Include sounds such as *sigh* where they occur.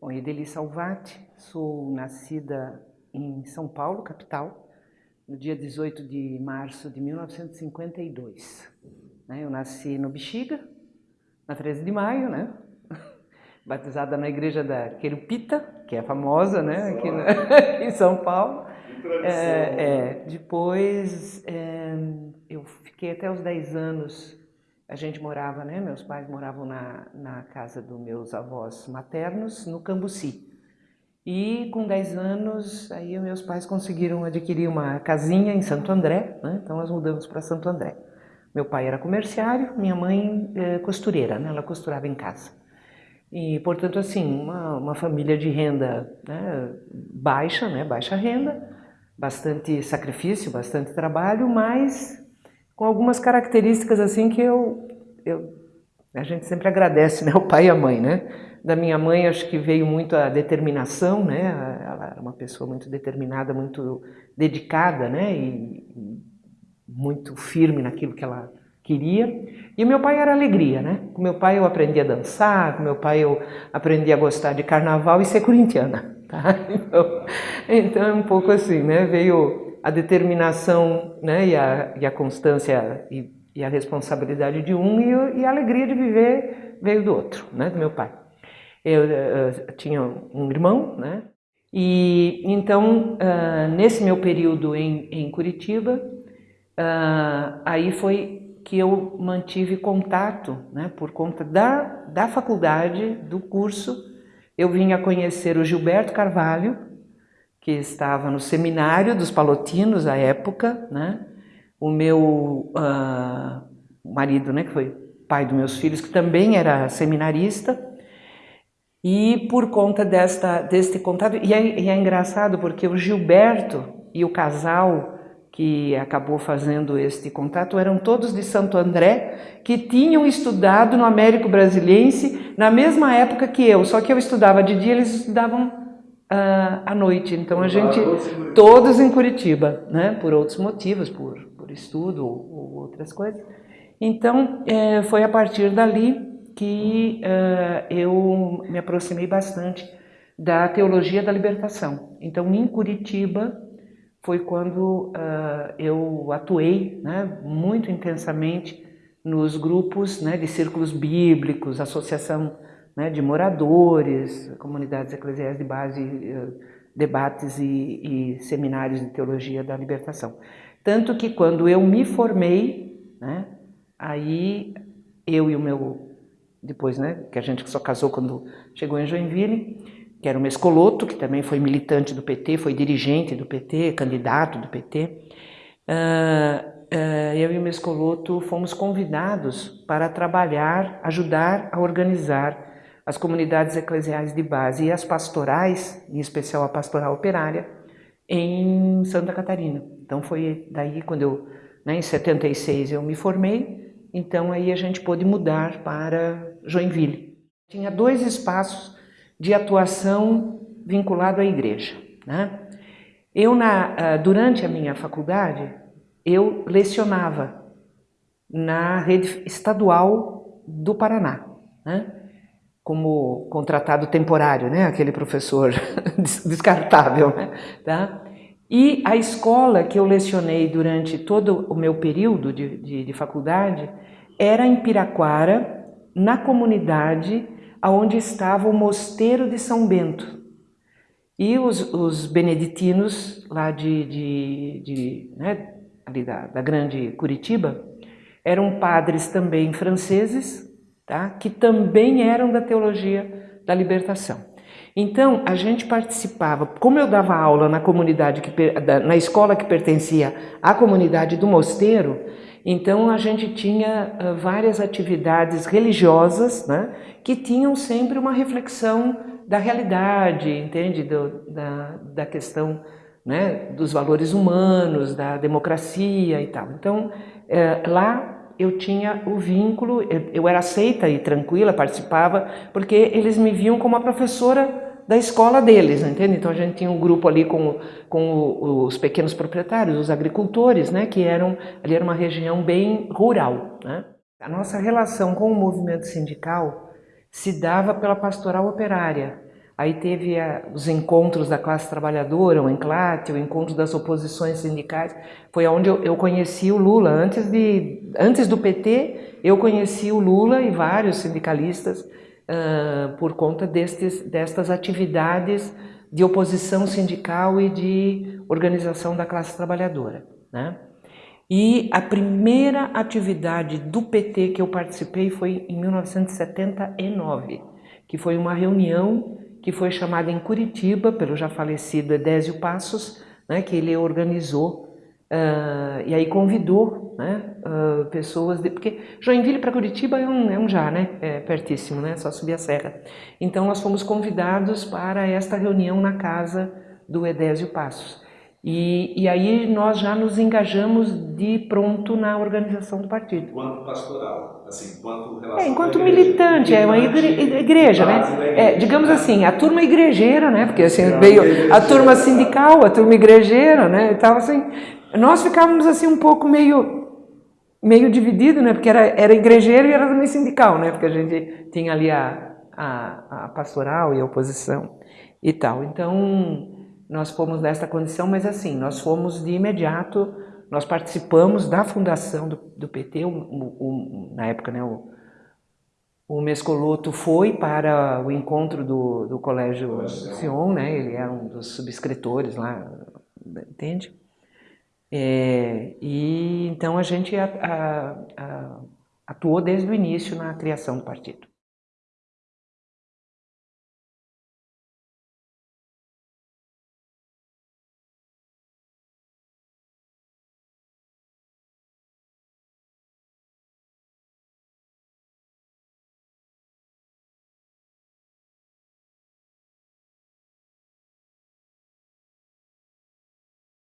Bom, Edeli Salvati, sou nascida em São Paulo, capital, no dia 18 de março de 1952. Né? Eu nasci no Bexiga, na 13 de maio, né? *laughs* batizada na igreja da Querupita, que é famosa né? aqui, *laughs* aqui em São Paulo. É, é, depois é, eu fiquei até os 10 anos a gente morava, né? Meus pais moravam na, na casa dos meus avós maternos, no Cambuci. E com 10 anos, aí meus pais conseguiram adquirir uma casinha em Santo André, né? Então nós mudamos para Santo André. Meu pai era comerciário, minha mãe é, costureira, né? Ela costurava em casa. E, portanto, assim, uma, uma família de renda né? baixa, né? Baixa renda, bastante sacrifício, bastante trabalho, mas com algumas características assim que eu, eu a gente sempre agradece, né, o pai e a mãe, né? Da minha mãe acho que veio muito a determinação, né? Ela era uma pessoa muito determinada, muito dedicada, né? E, muito firme naquilo que ela queria. E meu pai era alegria, né? Com meu pai eu aprendi a dançar, com meu pai eu aprendi a gostar de carnaval e ser corintiana, tá? *laughs* Então, então é um pouco assim, né? Veio a determinação né, e, a, e a constância e, e, a responsabilidade de um e, e, a alegria de viver veio do outro, né, do meu pai. Eu, eu, eu tinha um irmão, né, e então uh, nesse meu período em, em Curitiba, uh, aí foi que eu mantive contato, né, por conta da, da faculdade, do curso, eu vim a conhecer o Gilberto Carvalho, que estava no seminário dos palotinos à época, né? O meu uh, marido, né, que foi pai dos meus filhos, que também era seminarista, e por conta desta, deste contato, e é, e é engraçado porque o Gilberto e o casal que acabou fazendo este contato eram todos de Santo André, que tinham estudado no Américo Brasiliense na mesma época que eu, só que eu estudava de dia, eles estudavam uh, à noite. Então a gente, todos em Curitiba, né? por outros motivos, por, por estudo ou, ou outras coisas. Então é, foi a partir dali que uh, eu me aproximei bastante da teologia da libertação. Então em Curitiba foi quando uh, eu atuei né, muito intensamente nos grupos né, de círculos bíblicos, associação né, de moradores, comunidades eclesiais de base, eh, debates e, e, seminários de teologia da libertação. Tanto que quando eu me formei, né, aí eu e o meu, depois, né, que a gente só casou quando chegou em Joinville, que era o Mescoloto, que também foi militante do PT, foi dirigente do PT, candidato do PT, uh, uh, eu e o Mescoloto fomos convidados para trabalhar, ajudar a organizar as comunidades eclesiais de base e as pastorais, em especial a pastoral operária, em Santa Catarina. Então foi daí quando eu, né, em 76 eu me formei, então aí a gente pôde mudar para Joinville. Tinha dois espaços de atuação vinculado à igreja. Né? Eu, na, ah, durante a minha faculdade, eu lecionava na rede estadual do Paraná. Né? Como contratado temporário, né? aquele professor *laughs* descartável. Né? Tá? E a escola que eu lecionei durante todo o meu período de, de, de faculdade era em Piraquara, na comunidade onde estava o mosteiro de São Bento. E os, os beneditinos lá de, de, de né, ali da, da grande Curitiba eram padres também franceses, tá? que também eram da teologia da libertação. Então, a gente participava, como eu dava aula na comunidade, que, na escola que pertencia à comunidade do mosteiro, então a gente tinha uh, várias atividades religiosas, né, que tinham sempre uma reflexão da realidade, entende, Do, da, da questão né, dos valores humanos, da democracia e tal. Então, uh, lá eu tinha o vínculo, eu era aceita e tranquila, participava, porque eles me viam como a professora da escola deles, entende? Então a gente tinha um grupo ali com, com os pequenos proprietários, os agricultores, né, que eram, ali era uma região bem rural, né? A nossa relação com o movimento sindical se dava pela pastoral operária, Aí teve a, os encontros da classe trabalhadora, o enclate, o encontro das oposições sindicais. Foi onde eu, eu, conheci o Lula. Antes, de, antes do PT, eu conheci o Lula e vários sindicalistas uh, por conta destes, destas atividades de oposição sindical e de organização da classe trabalhadora. Né? E a primeira atividade do PT que eu participei foi em 1979, que foi uma reunião que foi chamada em Curitiba pelo já falecido Edésio Passos, né, que ele organizou uh, e aí convidou né, uh, pessoas, de, porque Joinville para Curitiba é um, é um já, né, é pertíssimo, né, só subir a serra. Então nós fomos convidados para esta reunião na casa do Edésio Passos. E, e aí nós já nos engajamos de pronto na organização do partido. Enquanto pastoral, assim, enquanto relação É, enquanto militante, é uma igreja, igreja né? É, digamos assim, a turma igrejeira, né? Porque assim, veio a turma sindical, a turma igrejeira, né? Então, assim, nós ficávamos assim um pouco meio meio dividido, né? Porque era, era igrejeiro e era também sindical, né? Porque a gente tinha ali a, a, a pastoral e a oposição e tal. Então, nós fomos nessa condição, mas assim, nós fomos de imediato, nós participamos da fundação do, do PT, o, o, na época, né, o, o Mescoloto foi para o encontro do, do Colégio Sion, né, ele era um dos subscritores lá, entende? É, e então a gente a, a, atuou desde o início na criação do partido.